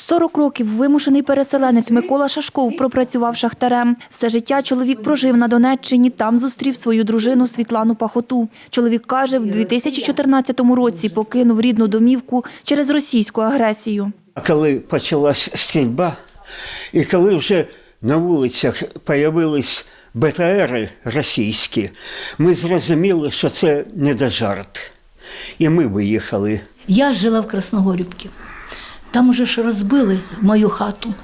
40 років вимушений переселенець Микола Шашков пропрацював шахтарем. Все життя чоловік прожив на Донеччині, там зустрів свою дружину Світлану Пахоту. Чоловік каже, в 2014 році покинув рідну домівку через російську агресію. А коли почалась стрільба, і коли вже на вулицях з'явились БТРи російські, ми зрозуміли, що це не до жарт. І ми виїхали. Я жила в Красногорівці. Там уже ж розбили мою хату.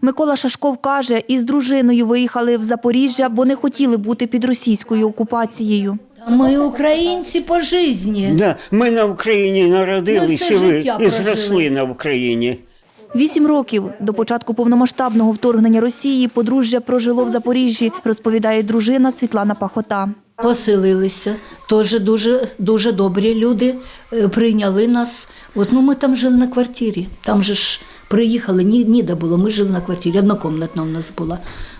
Микола Шашков каже, із дружиною виїхали в Запоріжжя, бо не хотіли бути під російською окупацією. Ми українці по житті. Да, ми на Україні і, ви- і зросли на Україні. Вісім років до початку повномасштабного вторгнення Росії подружжя прожило в Запоріжжі, розповідає дружина Світлана Пахота. Поселилися. Теж дуже, дуже добрі люди е, прийняли нас. От, ну, ми там жили на квартирі. Там же ж приїхали, ні, ніде було. Ми жили на квартирі, однокомнатна у нас була.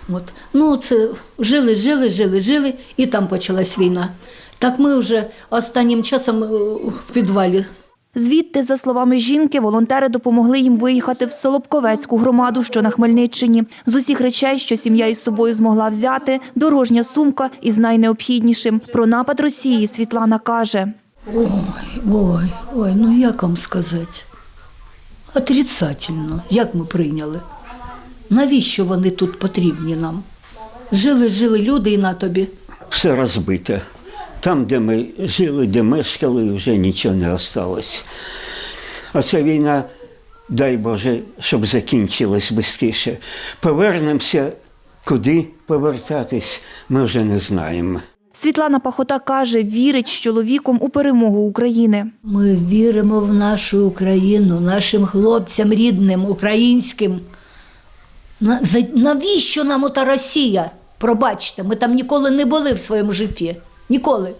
От. Ну, це жили, жили, жили, жили, і там почалась війна. Так ми вже останнім часом е, в підвалі Звідти, за словами жінки, волонтери допомогли їм виїхати в Солобковецьку громаду, що на Хмельниччині. З усіх речей, що сім'я із собою змогла взяти, дорожня сумка із найнеобхіднішим. Про напад Росії Світлана каже. Ой, ой, ой, ну як вам сказати? Отрицательно, як ми прийняли? Навіщо вони тут потрібні нам? Жили, жили люди і на тобі. Все розбите. Там, де ми жили, де мешкали, вже нічого не осталось. А ця війна, дай Боже, щоб закінчилась швидше. Повернемося, куди повертатись, ми вже не знаємо. Світлана Пахота каже, вірить з чоловіком у перемогу України. Ми віримо в нашу Україну, нашим хлопцям рідним, українським. Навіщо нам ота Росія? Пробачте, ми там ніколи не були в своєму житті. Ніколи.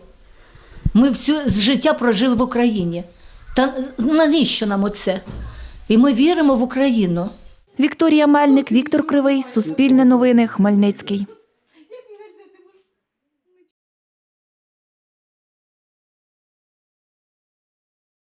Ми всю з життя прожили в Україні. Та навіщо нам оце? І ми віримо в Україну. Вікторія Мельник, Віктор Кривий, Суспільне новини, Хмельницький.